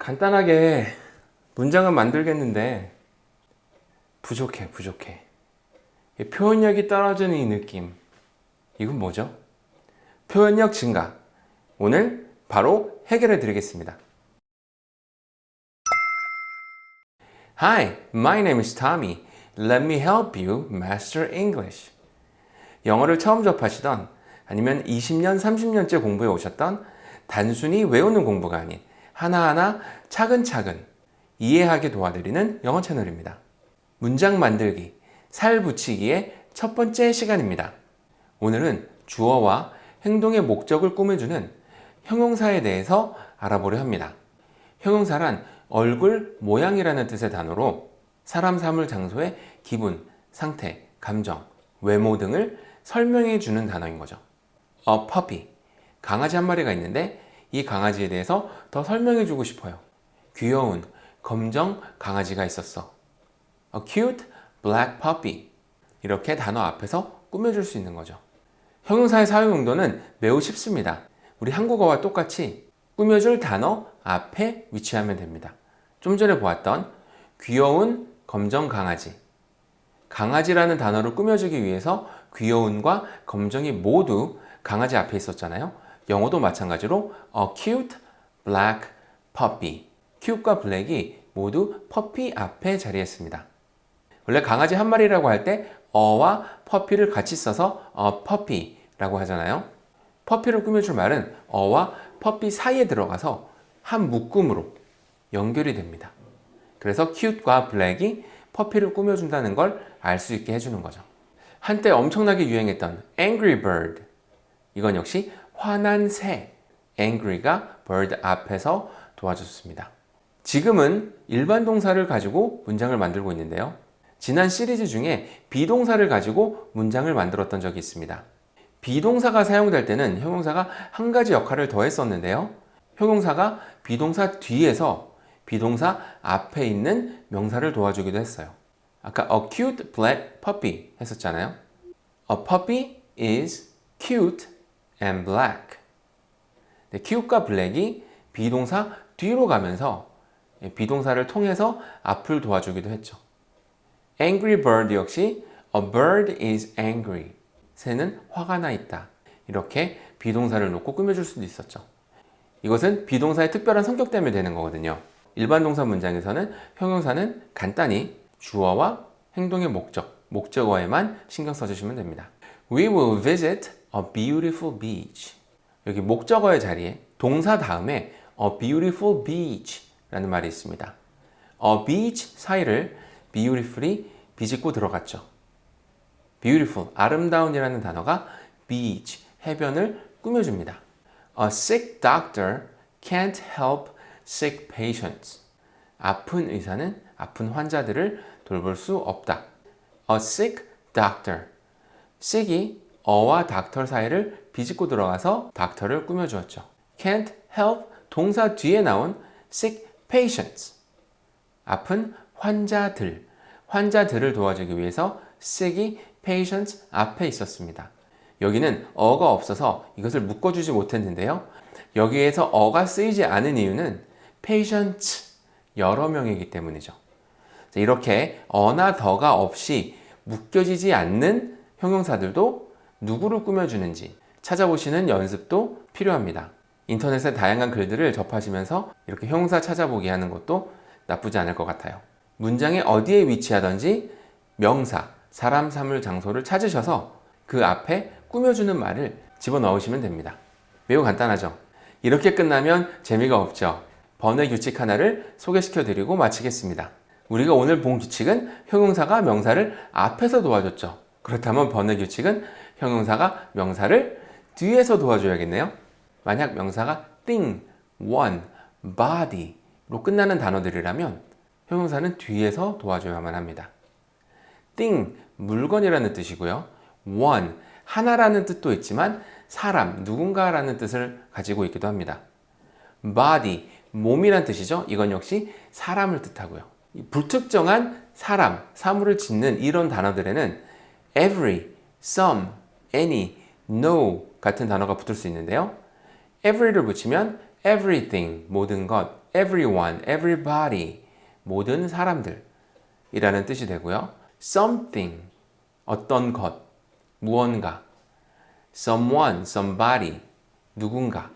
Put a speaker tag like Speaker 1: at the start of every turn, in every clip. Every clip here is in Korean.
Speaker 1: 간단하게 문장은 만들겠는데 부족해 부족해 이 표현력이 떨어지는 이 느낌 이건 뭐죠? 표현력 증가 오늘 바로 해결해 드리겠습니다 Hi, my name is Tommy. Let me help you master English. 영어를 처음 접하시던 아니면 20년, 30년째 공부해 오셨던 단순히 외우는 공부가 아닌 하나하나 차근차근 이해하게 도와드리는 영어 채널입니다. 문장 만들기, 살 붙이기의 첫 번째 시간입니다. 오늘은 주어와 행동의 목적을 꾸며주는 형용사에 대해서 알아보려 합니다. 형용사란 얼굴, 모양이라는 뜻의 단어로 사람, 사물, 장소의 기분, 상태, 감정, 외모 등을 설명해 주는 단어인 거죠. A puppy, 강아지 한 마리가 있는데 이 강아지에 대해서 더 설명해 주고 싶어요. 귀여운 검정 강아지가 있었어. A cute black puppy. 이렇게 단어 앞에서 꾸며줄 수 있는 거죠. 형용사의 사용 용도는 매우 쉽습니다. 우리 한국어와 똑같이 꾸며줄 단어 앞에 위치하면 됩니다. 좀 전에 보았던 귀여운 검정 강아지 강아지라는 단어를 꾸며주기 위해서 귀여운과 검정이 모두 강아지 앞에 있었잖아요. 영어도 마찬가지로 a cute black puppy cute과 black이 모두 puppy 앞에 자리했습니다. 원래 강아지 한 마리라고 할 때 어와 puppy를 같이 써서 a puppy라고 하잖아요. puppy를 꾸며줄 말은 어와 puppy 사이에 들어가서 한 묶음으로 연결이 됩니다. 그래서 cute과 black이 퍼피를 꾸며준다는 걸 알 수 있게 해주는 거죠. 한때 엄청나게 유행했던 Angry Bird 이건 역시 화난 새 angry가 bird 앞에서 도와줬습니다. 지금은 일반 동사를 가지고 문장을 만들고 있는데요. 지난 시리즈 중에 비동사를 가지고 문장을 만들었던 적이 있습니다. 비동사가 사용될 때는 형용사가 한 가지 역할을 더 했었는데요. 형용사가 be동사 뒤에서 be동사 앞에 있는 명사를 도와주기도 했어요. 아까 a cute black puppy 했었잖아요. A puppy is cute and black. 네, cute과 black이 be동사 뒤로 가면서 be동사를 통해서 앞을 도와주기도 했죠. angry bird 역시 a bird is angry. 새는 화가 나 있다. 이렇게 비동사를 놓고 꾸며줄 수도 있었죠. 이것은 비동사의 특별한 성격 때문에 되는 거거든요. 일반 동사 문장에서는 형용사는 간단히 주어와 행동의 목적, 목적어에만 신경 써주시면 됩니다. We will visit a beautiful beach. 여기 목적어의 자리에 동사 다음에 a beautiful beach 라는 말이 있습니다. a beach 사이를 beautifully 비집고 들어갔죠. beautiful, 아름다운이라는 단어가 beach, 해변을 꾸며줍니다. A sick doctor can't help sick patients. 아픈 의사는 아픈 환자들을 돌볼 수 없다. A sick doctor. sick이 어와 doctor 사이를 비집고 들어가서 doctor를 꾸며주었죠. can't help 동사 뒤에 나온 sick patients. 아픈 환자들. 환자들을 도와주기 위해서 sick이 patients 앞에 있었습니다. 여기는 어가 없어서 이것을 묶어주지 못했는데요. 여기에서 어가 쓰이지 않은 이유는 patients 여러 명이기 때문이죠. 이렇게 어나 더가 없이 묶여지지 않는 형용사들도 누구를 꾸며주는지 찾아보시는 연습도 필요합니다. 인터넷에 다양한 글들을 접하시면서 이렇게 형용사 찾아보기 하는 것도 나쁘지 않을 것 같아요. 문장의 어디에 위치하든지 명사, 사람, 사물, 장소를 찾으셔서 그 앞에 꾸며주는 말을 집어넣으시면 됩니다. 매우 간단하죠? 이렇게 끝나면 재미가 없죠? 번외 규칙 하나를 소개시켜 드리고 마치겠습니다. 우리가 오늘 본 규칙은 형용사가 명사를 앞에서 도와줬죠. 그렇다면 번외 규칙은 형용사가 명사를 뒤에서 도와줘야겠네요. 만약 명사가 thing, one, body로 끝나는 단어들이라면 형용사는 뒤에서 도와줘야만 합니다. thing, 물건이라는 뜻이고요. one, 하나라는 뜻도 있지만 사람, 누군가라는 뜻을 가지고 있기도 합니다. body, 몸이란 뜻이죠. 이건 역시 사람을 뜻하고요. 불특정한 사람, 사물을 짓는 이런 단어들에는 every, some, any, no 같은 단어가 붙을 수 있는데요. every를 붙이면 everything, 모든 것, everyone, everybody, 모든 사람들 이라는 뜻이 되고요. something, 어떤 것, 무언가, someone, somebody, 누군가,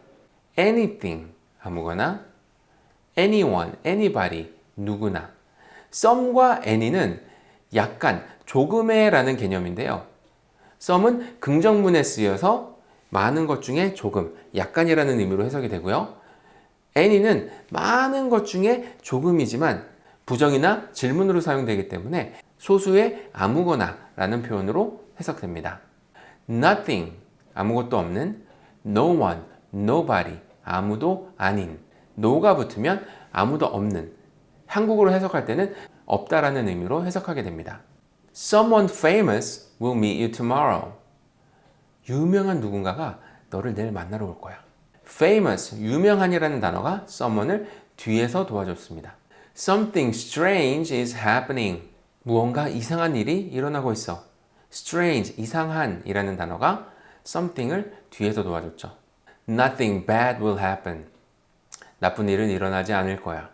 Speaker 1: anything, 아무거나, anyone, anybody, 누구나. some과 any는 약간, 조금의 라는 개념인데요. Some은 긍정문에 쓰여서 많은 것 중에 조금, 약간이라는 의미로 해석이 되고요. any는 많은 것 중에 조금이지만 부정이나 질문으로 사용되기 때문에 소수의 아무거나 라는 표현으로 해석됩니다. nothing, 아무것도 없는, no one, nobody, 아무도 아닌, no가 붙으면 아무도 없는, 한국어로 해석할 때는 없다라는 의미로 해석하게 됩니다. Someone famous will meet you tomorrow. 유명한 누군가가 너를 내일 만나러 올 거야. famous, 유명한이라는 단어가 someone을 뒤에서 도와줬습니다. Something strange is happening. 무언가 이상한 일이 일어나고 있어. strange, 이상한 이라는 단어가 something을 뒤에서 도와줬죠. Nothing bad will happen. 나쁜 일은 일어나지 않을 거야.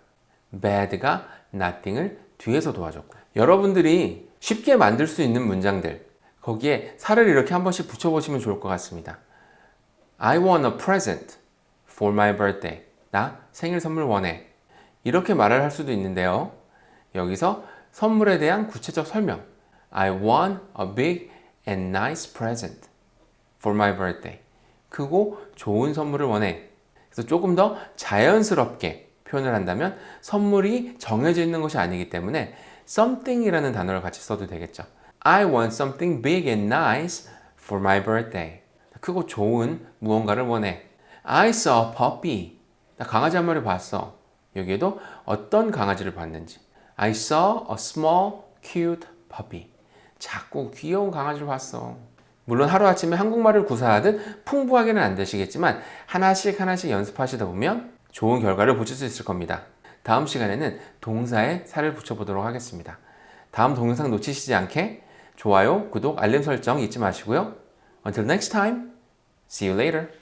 Speaker 1: bad가 nothing을 뒤에서 도와줬고. 여러분들이 쉽게 만들 수 있는 문장들, 거기에 살을 이렇게 한 번씩 붙여보시면 좋을 것 같습니다. I want a present for my birthday. 나 생일 선물 원해. 이렇게 말을 할 수도 있는데요. 여기서 선물에 대한 구체적 설명. I want a big and nice present for my birthday. 크고 좋은 선물을 원해. 그래서 조금 더 자연스럽게 표현을 한다면 선물이 정해져 있는 것이 아니기 때문에 something이라는 단어를 같이 써도 되겠죠. I want something big and nice for my birthday. 크고 좋은 무언가를 원해. I saw a puppy. 나 강아지 한 마리 봤어. 여기에도 어떤 강아지를 봤는지. I saw a small cute puppy. 작고 귀여운 강아지를 봤어. 물론 하루아침에 한국말을 구사하듯 풍부하게는 안 되시겠지만 하나씩 하나씩 연습하시다 보면 좋은 결과를 보실 수 있을 겁니다. 다음 시간에는 동사에 살을 붙여보도록 하겠습니다. 다음 동영상 놓치시지 않게 좋아요, 구독, 알림 설정 잊지 마시고요. Until next time, see you later.